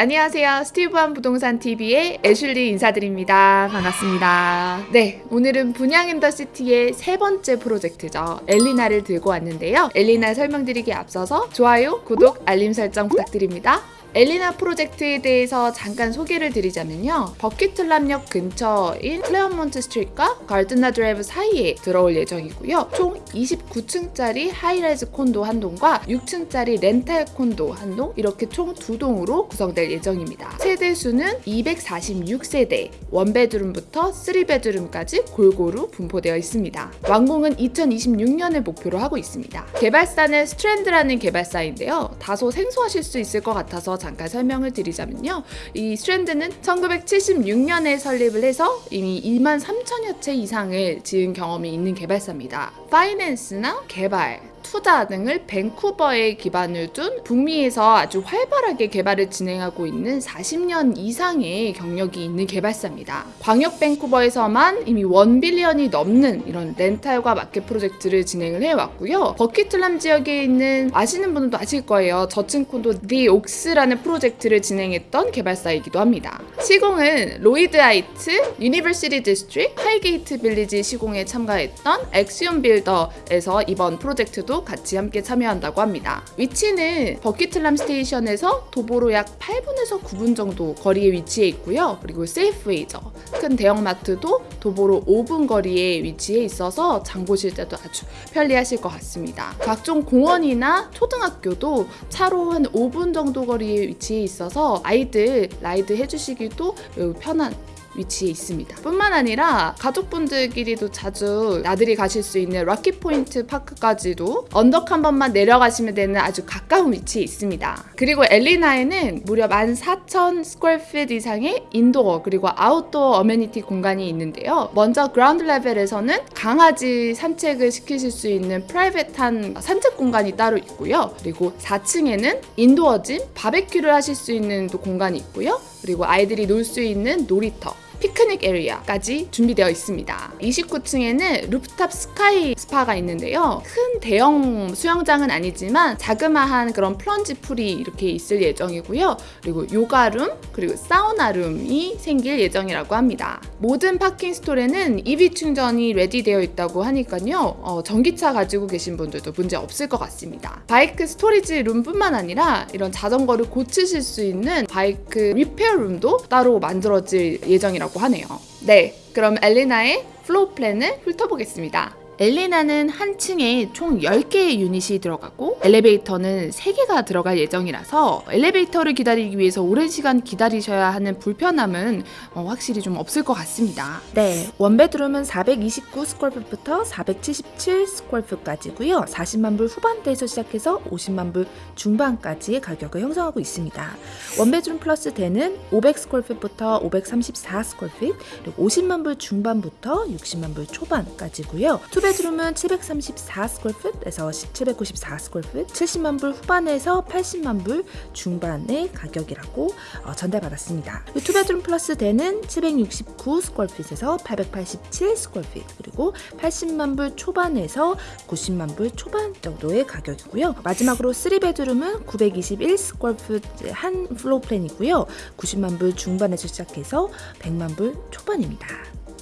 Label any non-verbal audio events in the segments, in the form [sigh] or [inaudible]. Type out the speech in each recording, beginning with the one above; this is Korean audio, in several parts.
안녕하세요. 스티브한 부동산 TV의 애슐리 인사드립니다. 반갑습니다. 네, 오늘은 분양 in the City의 세 번째 프로젝트죠. 엘리나를 들고 왔는데요. 엘리나 설명드리기 앞서서 좋아요, 구독, 알림 설정 부탁드립니다. 엘리나 프로젝트에 대해서 잠깐 소개를 드리자면요. 버퀴틀람역 근처인 클레어몬트 스트리트과 가르드나 드라이브 사이에 들어올 예정이고요. 총 29층짜리 high-rise 콘도 한 동과 6층짜리 렌탈 콘도 한 동, 이렇게 총 두 동으로 구성될 예정입니다. 세대 수는 246세대, one bedroom부터 3 bedroom까지 골고루 분포되어 있습니다. 완공은 2026년을 목표로 하고 있습니다. 개발사는 스트랜드라는 개발사인데요. 다소 생소하실 수 있을 것 같아서 잠깐 설명을 드리자면요. 이 스트랜드는 1976년에 설립을 해서 이미 2만 3천여 채 이상을 지은 경험이 있는 개발사입니다. finance나 개발, 투자 등을 밴쿠버에 기반을 둔 북미에서 아주 활발하게 개발을 진행하고 있는 40년 이상의 경력이 있는 개발사입니다. 광역 밴쿠버에서만 이미 1 billion이 넘는 이런 렌탈과 마켓 프로젝트를 진행을 해왔고요. 버퀴틀람 지역에 있는 아시는 분들도 아실 거예요. 저층 콘도 디 옥스라는 프로젝트를 진행했던 개발사이기도 합니다. 시공은 로히드 하이츠, 유니버시티 디스트릭, 하이게이트 빌리지 시공에 참가했던 엑시옴 빌더에서 이번 프로젝트도 같이 함께 참여한다고 합니다. 위치는 버퀴틀람 스테이션에서 도보로 약 8분에서 9분 정도 거리에 위치해 있고요. 그리고 세이프웨이죠. 큰 대형마트도 도보로 5분 거리에 위치해 있어서 장 보실 때도 아주 편리하실 것 같습니다. 각종 공원이나 초등학교도 차로 한 5분 정도 거리에 위치해 있어서 아이들 ride 해주시기도 매우 편한 위치에 있습니다. 뿐만 아니라 가족분들끼리도 자주 나들이 가실 수 있는 록키포인트 파크까지도 언덕 한 번만 내려가시면 되는 아주 가까운 위치에 있습니다. 그리고 엘리나에는 무려 14,000 square feet 이상의 indoor 그리고 outdoor amenity 공간이 있는데요. 먼저 ground level에서는 강아지 산책을 시키실 수 있는 private한 산책 공간이 따로 있고요. 그리고 4층에는 indoor gym, 바베큐를 하실 수 있는 또 공간이 있고요. 그리고 아이들이 놀 수 있는 놀이터 피크닉 area까지 준비되어 있습니다. 29층에는 rooftop sky spa가 있는데요. 큰 대형 수영장은 아니지만 자그마한 그런 plunge pool이 이렇게 있을 예정이고요. 그리고 요가룸, 그리고 사우나룸이 생길 예정이라고 합니다. 모든 parking stall에는 EV 충전이 ready되어 있다고 하니까요. 어, 전기차 가지고 계신 분들도 문제 없을 것 같습니다. bike storage room뿐만 아니라 이런 자전거를 고치실 수 있는 bike repair room도 따로 만들어질 예정이라고 있다고 하네요. 네, 그럼 엘리나의 floor plan을 훑어보겠습니다. 엘리나는 한 층에 총 10개의 유닛이 들어가고 엘리베이터는 3개가 들어갈 예정이라서 엘리베이터를 기다리기 위해서 오랜 시간 기다리셔야 하는 불편함은 어, 확실히 좀 없을 것 같습니다. 네, one bedroom은 429 square foot부터 477 square foot까지고요. 40만 불 후반대에서 시작해서 50만 불 중반까지의 가격을 형성하고 있습니다. one bedroom plus den은 500 square foot부터 534 square foot, 그리고 50만 불 중반부터 60만 불 초반까지고요. two be- two bedroom은 734 square foot에서 794 square foot, 70만 불 후반에서 80만 불 중반의 가격이라고 어, 전달받았습니다. two bedroom plus den은 769 square foot에서 887 square foot, 그리고 80만 불 초반에서 90만 불 초반 정도의 가격이고요. 마지막으로 3 bedroom은 921 square foot 한 floor plan이고요. 90만 불 중반에서 시작해서 100만 불 초반입니다.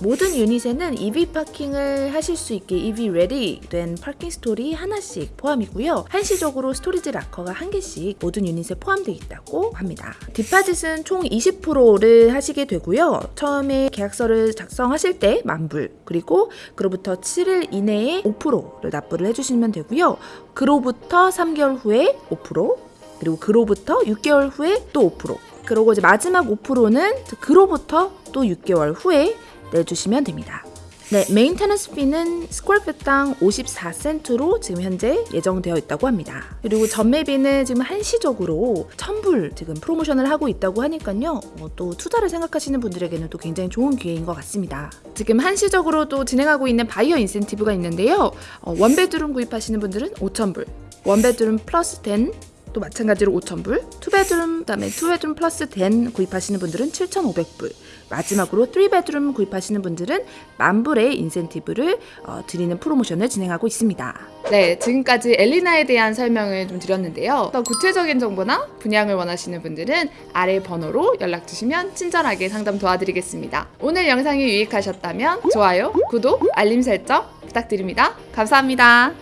모든 unit에는 EV parking을 하실 수 있게 EV ready 된 parking stall이 하나씩 포함이고요. 한시적으로 storage locker가 한 개씩 모든 유닛에 포함되어 있다고 합니다. deposit은 총 20%를 하시게 되고요. 처음에 계약서를 작성하실 때 만불 그리고 그로부터 7일 이내에 5%를 납부를 해주시면 되고요. 그로부터 3개월 후에 5% 그리고 그로부터 6개월 후에 또 5% 그리고 이제 마지막 5%는 그로부터 또 6개월 후에 내주시면 됩니다. 네, maintenance fee는 square feet당 54센트로 지금 현재 예정되어 있다고 합니다. 그리고 전매비는 지금 한시적으로 1000불 지금 프로모션을 하고 있다고 하니까요. 뭐또 투자를 생각하시는 분들에게는 또 굉장히 좋은 기회인 것 같습니다. 지금 한시적으로 또 진행하고 있는 buyer incentive가 있는데요. 어, one bedroom 구입하시는 분들은 5000불, one bedroom plus den 또 마찬가지로 5,000불, two bedroom 그다음에 two bedroom plus den 구입하시는 분들은 7,500불. 마지막으로 3 bedroom 구입하시는 분들은 만불의 인센티브를 어, 드리는 프로모션을 진행하고 있습니다. 네, 지금까지 엘리나에 대한 설명을 좀 드렸는데요. 더 구체적인 정보나 분양을 원하시는 분들은 아래 번호로 연락 주시면 친절하게 상담 도와드리겠습니다. 오늘 영상이 유익하셨다면 좋아요, 구독, 알림 설정 부탁드립니다. 감사합니다.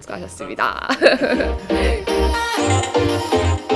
수고하셨습니다. [laughs]